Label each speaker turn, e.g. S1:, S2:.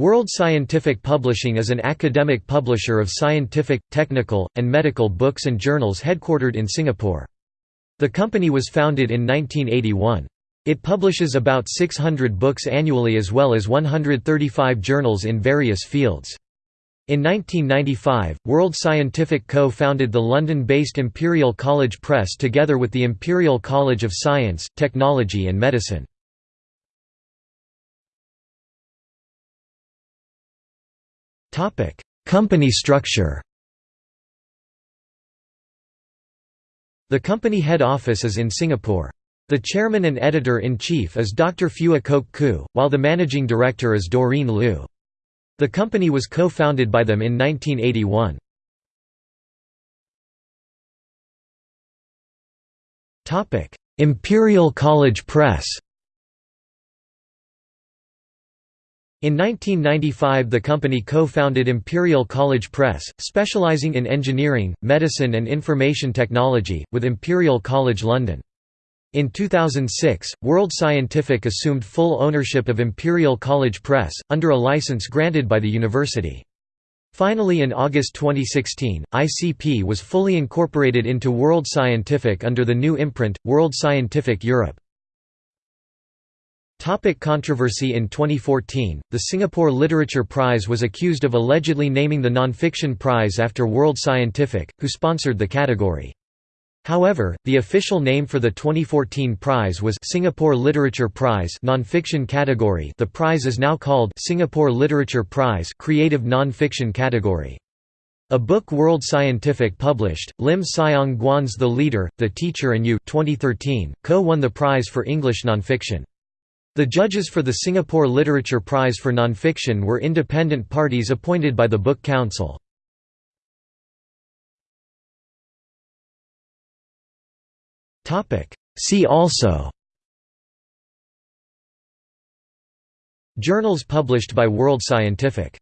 S1: World Scientific Publishing is an academic publisher of scientific, technical, and medical books and journals headquartered in Singapore. The company was founded in 1981. It publishes about 600 books annually as well as 135 journals in various fields. In 1995, World Scientific co-founded the London-based Imperial College Press together with the Imperial College of Science, Technology and Medicine. Company structure The company head office is in Singapore. The chairman and editor-in-chief is Dr. Phua Kok Khoo, while the managing director is Doreen Liu. The company was co-founded by them in 1981. Imperial College Press In 1995 the company co-founded Imperial College Press, specializing in engineering, medicine and information technology, with Imperial College London. In 2006, World Scientific assumed full ownership of Imperial College Press, under a license granted by the university. Finally in August 2016, ICP was fully incorporated into World Scientific under the new imprint, World Scientific Europe. Topic controversy In 2014, the Singapore Literature Prize was accused of allegedly naming the nonfiction prize after World Scientific, who sponsored the category. However, the official name for the 2014 prize was Singapore Literature Prize nonfiction category. The prize is now called Singapore Literature Prize Creative Nonfiction category. A book World Scientific published, Lim Siong Guan's The Leader, The Teacher and You 2013, co-won the prize for English nonfiction. The judges for the Singapore Literature Prize for Nonfiction were independent parties appointed by the Book Council. See also Journals published by World Scientific